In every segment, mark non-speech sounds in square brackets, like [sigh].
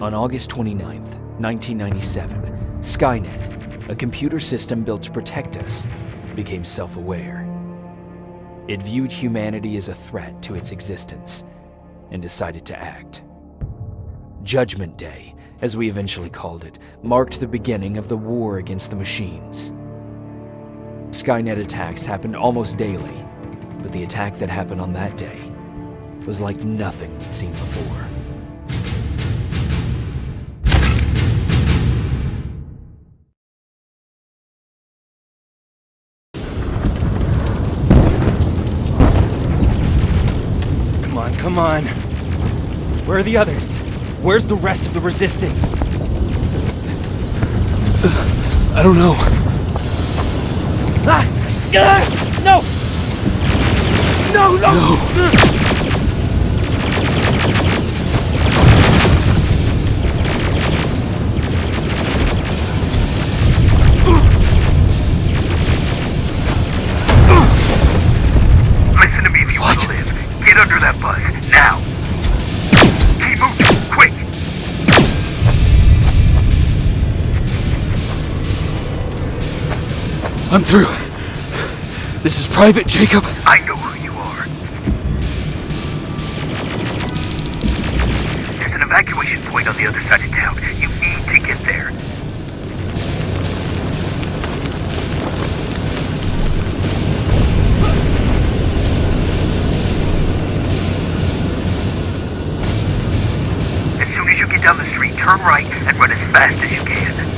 On August 29th, 1997, Skynet, a computer system built to protect us, became self aware. It viewed humanity as a threat to its existence and decided to act. Judgment Day, as we eventually called it, marked the beginning of the war against the machines. Skynet attacks happened almost daily, but the attack that happened on that day was like nothing we'd seen before. On. Where are the others? Where's the rest of the resistance? I don't know. Ah! Ah! No! No, no! Listen through. This is Private Jacob. I know who you are. There's an evacuation point on the other side of town. You need to get there. As soon as you get down the street, turn right and run as fast as you can.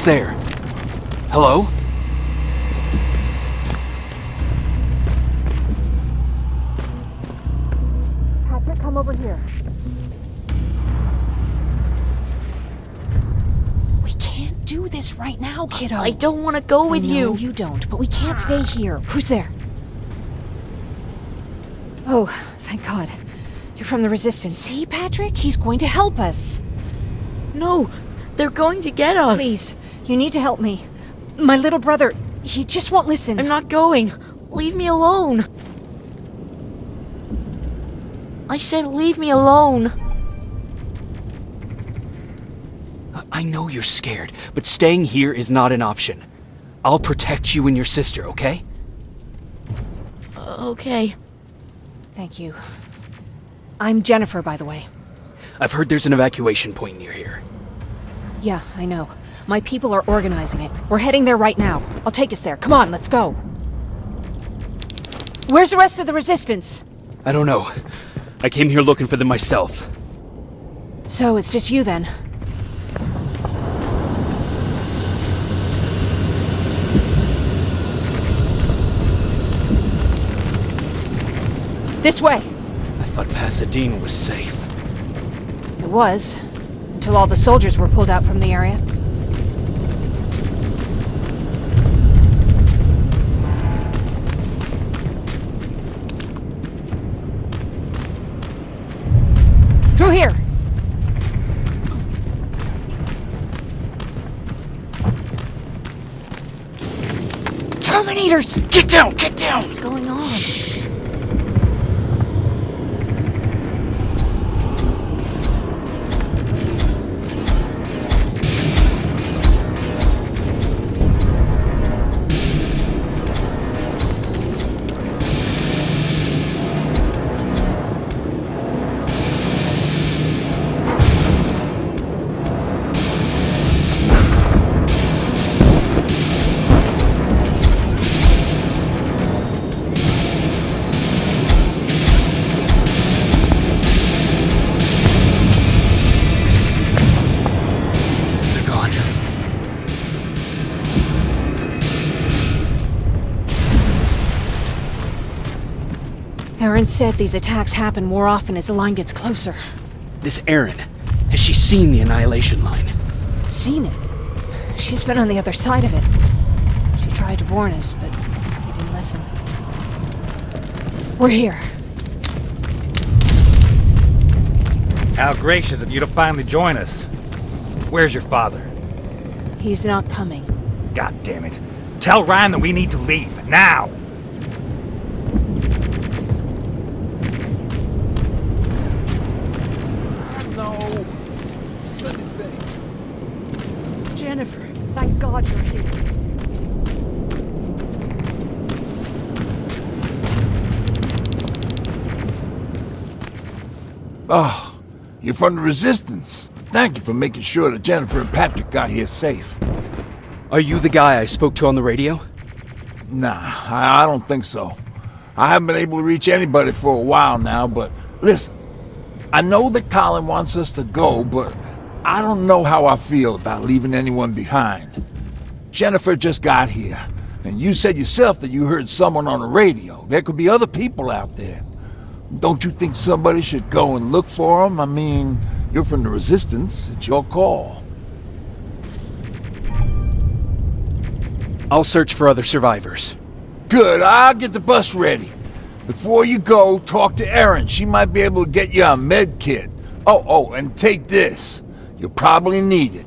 What's there? Hello? Patrick, come over here. We can't do this right now, kiddo. I don't want to go with I know you. You don't, but we can't stay here. Who's there? Oh, thank God. You're from the Resistance. See, Patrick? He's going to help us. No, they're going to get us. Please, you need to help me. My little brother, he just won't listen. I'm not going. Leave me alone. I said leave me alone. I- I know you're scared, but staying here is not an option. I'll protect you and your sister, okay? Uh, okay. Thank you. I'm Jennifer, by the way. I've heard there's an evacuation point near here. Yeah, I know. My people are organizing it. We're heading there right now. I'll take us there. Come on, let's go. Where's the rest of the Resistance? I don't know. I came here looking for them myself. So it's just you then. This way. I thought Pasadena was safe. It was. Until all the soldiers were pulled out from the area. Get down! Get down! Erin said these attacks happen more often as the line gets closer. This Erin, has she seen the Annihilation Line? Seen it. She's been on the other side of it. She tried to warn us, but he didn't listen. We're here. How gracious of you to finally join us. Where's your father? He's not coming. God damn it. Tell Ryan that we need to leave, now! Jennifer, thank God you're here. Oh, you're from the Resistance. Thank you for making sure that Jennifer and Patrick got here safe. Are you the guy I spoke to on the radio? Nah, I, I don't think so. I haven't been able to reach anybody for a while now, but listen, I know that Colin wants us to go, but I don't know how I feel about leaving anyone behind. Jennifer just got here, and you said yourself that you heard someone on the radio. There could be other people out there. Don't you think somebody should go and look for them? I mean, you're from the Resistance. It's your call. I'll search for other survivors. Good, I'll get the bus ready. Before you go, talk to Erin. She might be able to get you a med kit. Oh, oh, and take this. You'll probably need it.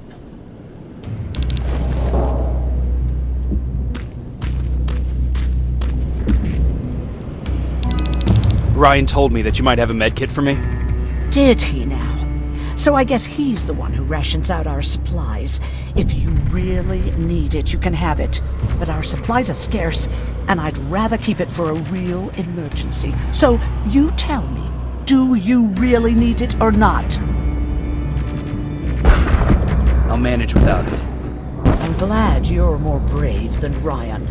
Ryan told me that you might have a med kit for me. Did he now? So I guess he's the one who rations out our supplies. If you really need it, you can have it. But our supplies are scarce, and I'd rather keep it for a real emergency. So you tell me, do you really need it or not? I'll manage without it. I'm glad you're more brave than Ryan.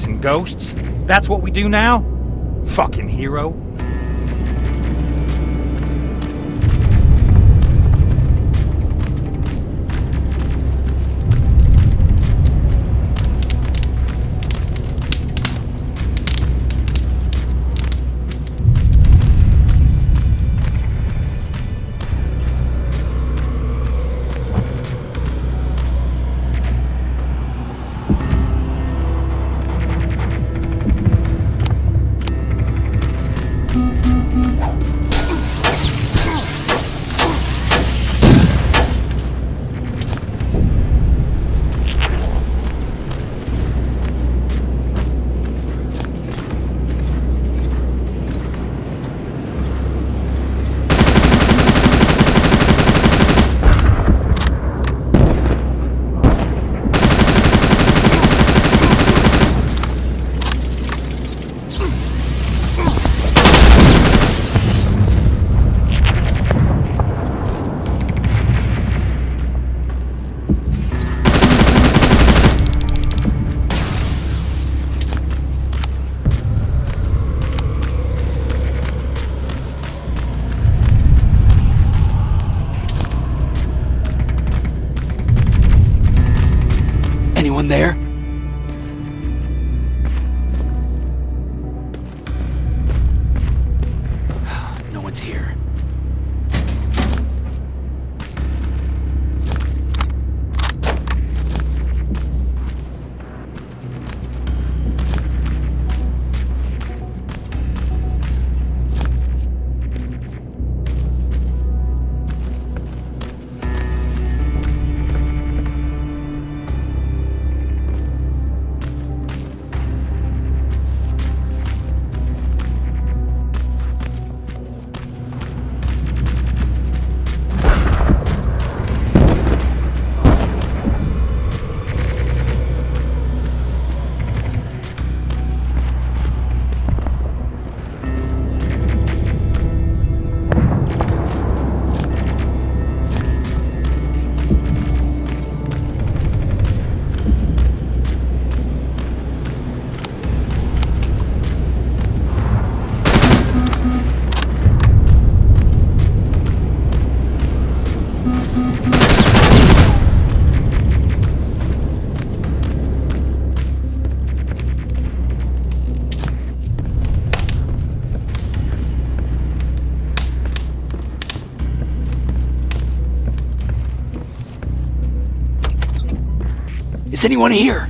Chasing ghosts? That's what we do now? Fucking hero. One's here. Is anyone here?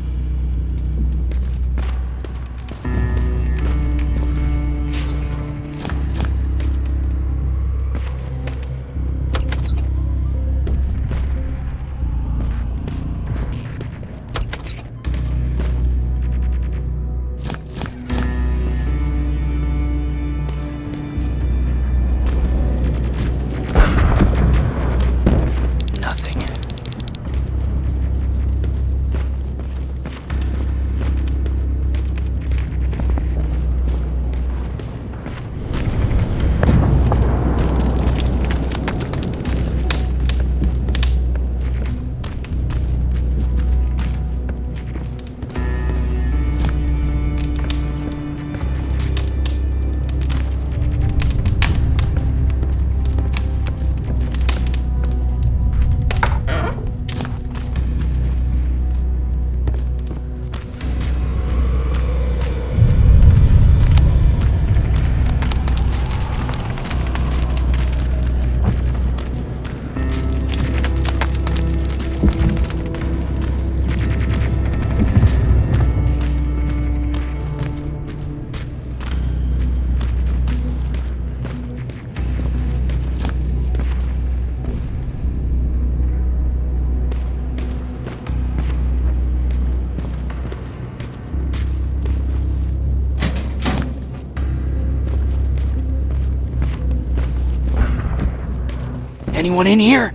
Anyone in here?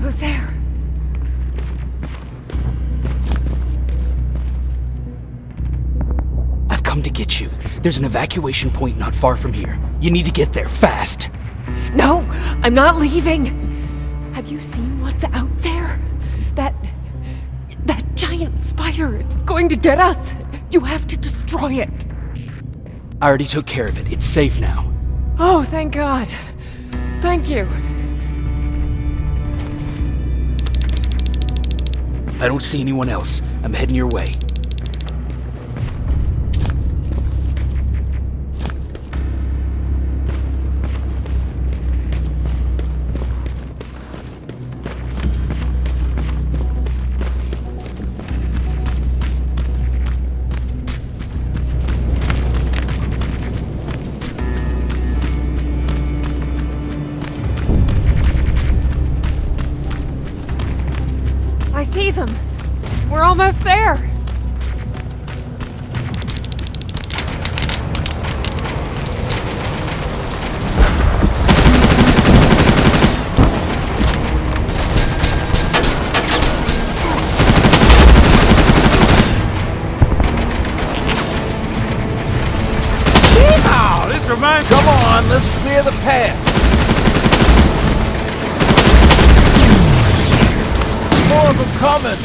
Who's there? I've come to get you. There's an evacuation point not far from here. You need to get there fast. No, I'm not leaving. Have you seen what's out there? That. that giant spider. It's going to get us. You have to destroy it. I already took care of it. It's safe now. Oh, thank God. Thank you. I don't see anyone else. I'm heading your way. This reminds Come on, let's clear the path. More of them coming.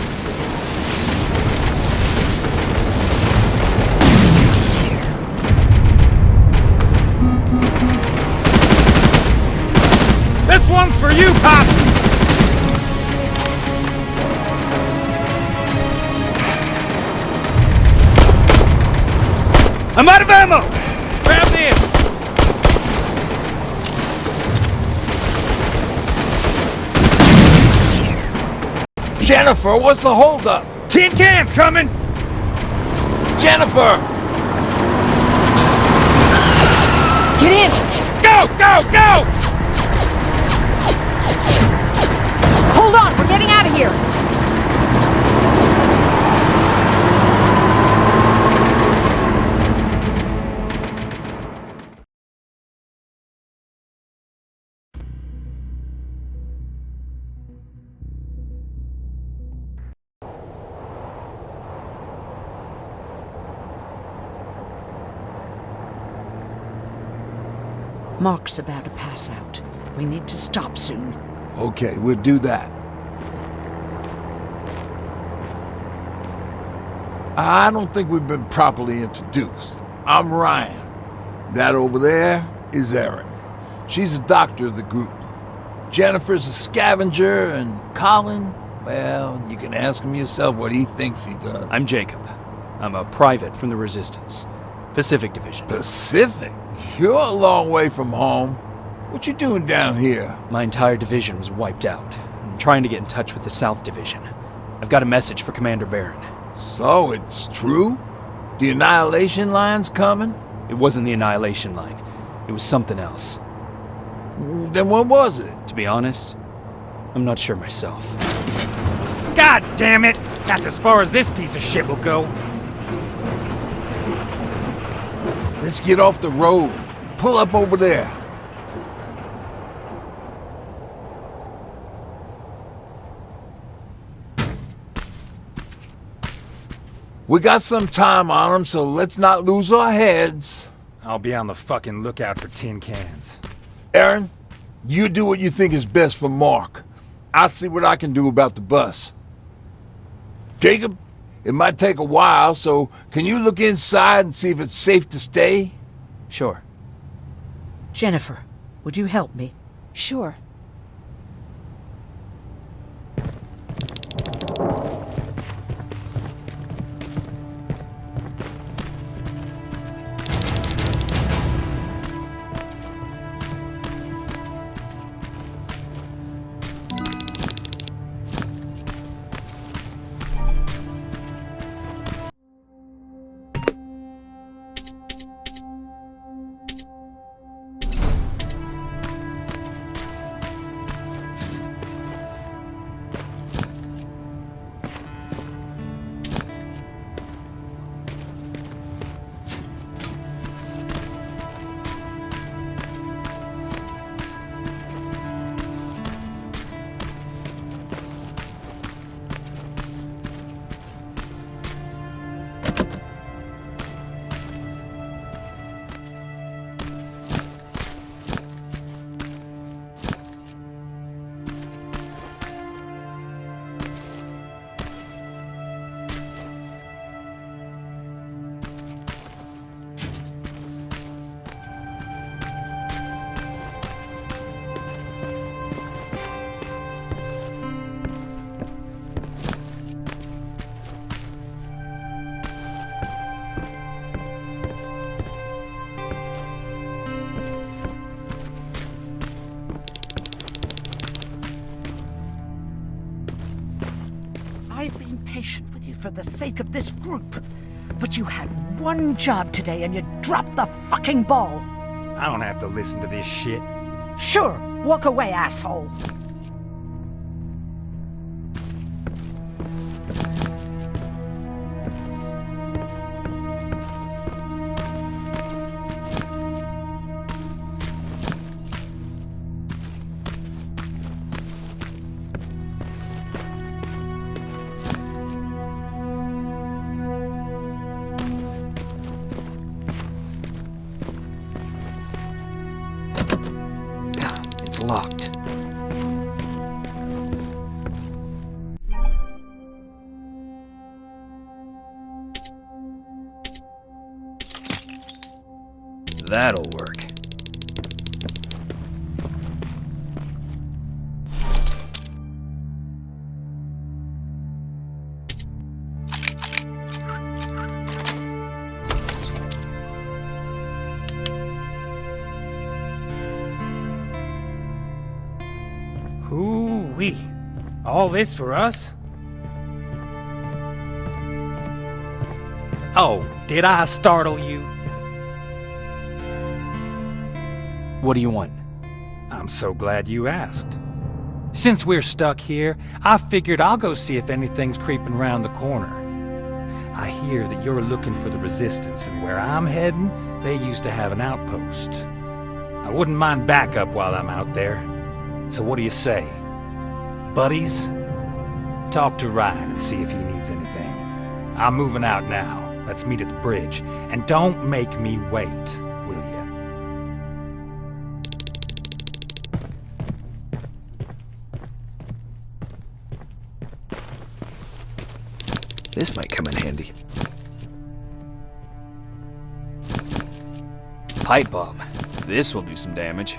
This one's for you, Pop! I'm out of ammo! Jennifer, what's the holdup? Tin cans coming! Jennifer! Get in! Go, go, go! Hold on, we're getting out of here. Mark's about to pass out. We need to stop soon. Okay, we'll do that. I don't think we've been properly introduced. I'm Ryan. That over there is Erin. She's a doctor of the group. Jennifer's a scavenger, and Colin, well, you can ask him yourself what he thinks he does. I'm Jacob. I'm a private from the Resistance. Pacific Division. Pacific? You're a long way from home. What you doing down here? My entire division was wiped out. I'm trying to get in touch with the South Division. I've got a message for Commander Barron. So, it's true? The Annihilation Line's coming? It wasn't the Annihilation Line. It was something else. Then what was it? To be honest, I'm not sure myself. God damn it! That's as far as this piece of shit will go. Let's get off the road. Pull up over there. We got some time on them, so let's not lose our heads. I'll be on the fucking lookout for tin cans. Erin, you do what you think is best for Mark. I'll see what I can do about the bus. Jacob, it might take a while, so can you look inside and see if it's safe to stay? Sure. Jennifer, would you help me? Sure. The sake of this group. But you had one job today and you dropped the fucking ball. I don't have to listen to this shit. Sure, walk away, asshole. Hoo-wee. All this for us? Oh, did I startle you? What do you want? I'm so glad you asked. Since we're stuck here, I figured I'll go see if anything's creeping around the corner. I hear that you're looking for the Resistance, and where I'm heading, they used to have an outpost. I wouldn't mind backup while I'm out there. So what do you say? Buddies? Talk to Ryan and see if he needs anything. I'm moving out now. Let's meet at the bridge. And don't make me wait, will you? This might come in handy. Pipe bomb. This will do some damage.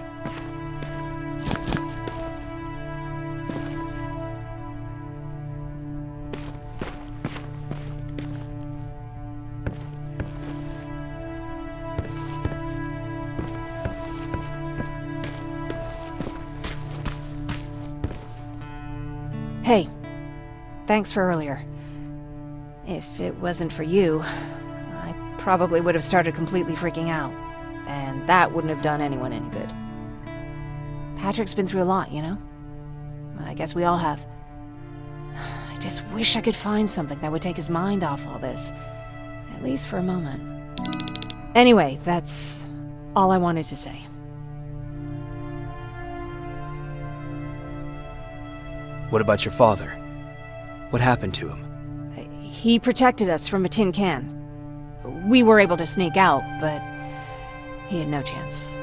Thanks for earlier. If it wasn't for you, I probably would have started completely freaking out. And that wouldn't have done anyone any good. Patrick's been through a lot, you know? I guess we all have. [sighs] I just wish I could find something that would take his mind off all this. At least for a moment. Anyway, that's all I wanted to say. What about your father? What happened to him? He protected us from a tin can. We were able to sneak out, but he had no chance.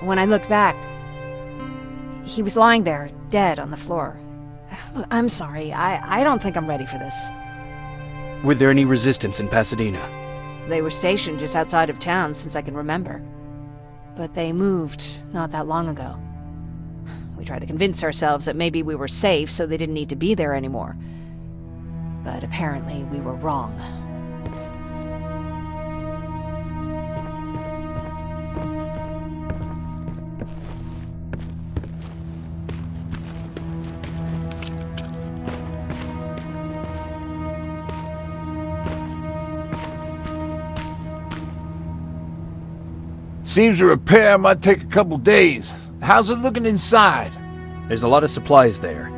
When I looked back, he was lying there, dead on the floor. Look, [sighs] I'm sorry. I, I don't think I'm ready for this. Were there any resistance in Pasadena? They were stationed just outside of town since I can remember. But they moved not that long ago. [sighs] We tried to convince ourselves that maybe we were safe so they didn't need to be there anymore. But apparently we were wrong. Seems the repair might take a couple days. How's it looking inside? There's a lot of supplies there.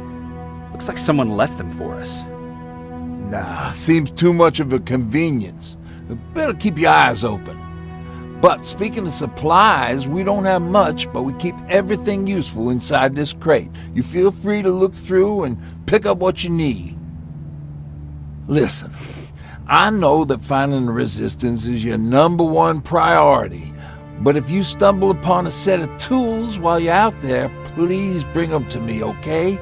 Looks like someone left them for us. Nah, seems too much of a convenience. Better keep your eyes open. But speaking of supplies, we don't have much, but we keep everything useful inside this crate. You feel free to look through and pick up what you need. Listen, I know that finding the resistance is your number one priority, but if you stumble upon a set of tools while you're out there, please bring them to me, okay?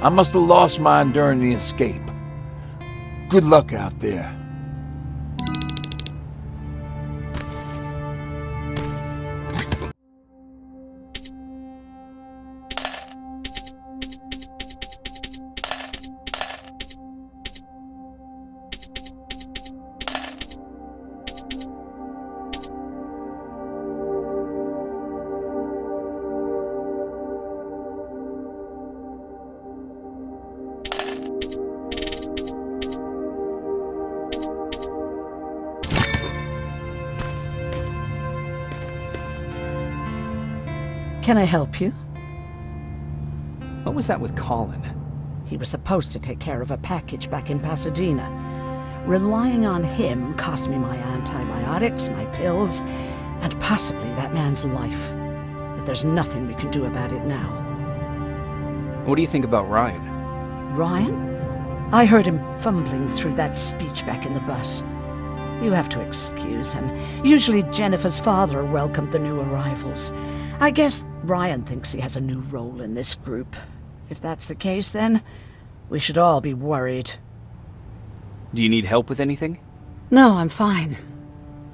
I must have lost mine during the escape. Good luck out there. Can I help you? What was that with Colin? He was supposed to take care of a package back in Pasadena. Relying on him cost me my antibiotics, my pills, and possibly that man's life. But there's nothing we can do about it now. What do you think about Ryan? Ryan? I heard him fumbling through that speech back in the bus. You have to excuse him. Usually Jennifer's father welcomed the new arrivals. I guess Ryan thinks he has a new role in this group. If that's the case, then we should all be worried. Do you need help with anything? No, I'm fine.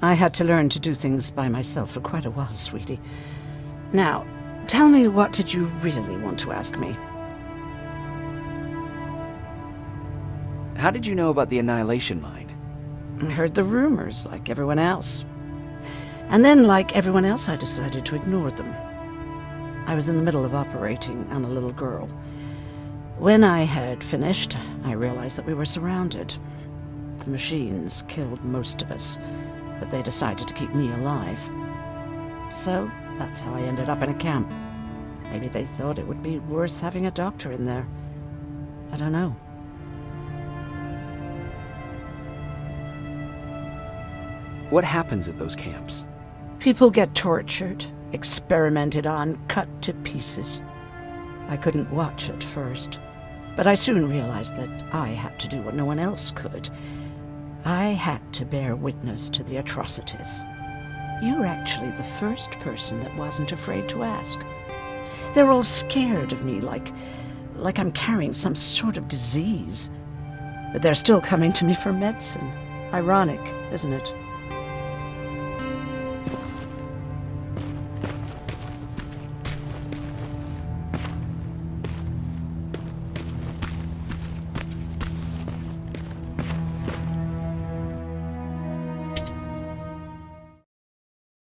I had to learn to do things by myself for quite a while, sweetie. Now, tell me what did you really want to ask me? How did you know about the Annihilation Line? I heard the rumors, like everyone else. And then, like everyone else, I decided to ignore them. I was in the middle of operating on a little girl. When I had finished, I realized that we were surrounded. The machines killed most of us, but they decided to keep me alive. So, that's how I ended up in a camp. Maybe they thought it would be worth having a doctor in there. I don't know. What happens at those camps? People get tortured, experimented on, cut to pieces. I couldn't watch at first, but I soon realized that I had to do what no one else could. I had to bear witness to the atrocities. You're actually the first person that wasn't afraid to ask. They're all scared of me, like, like I'm carrying some sort of disease. But they're still coming to me for medicine. Ironic, isn't it?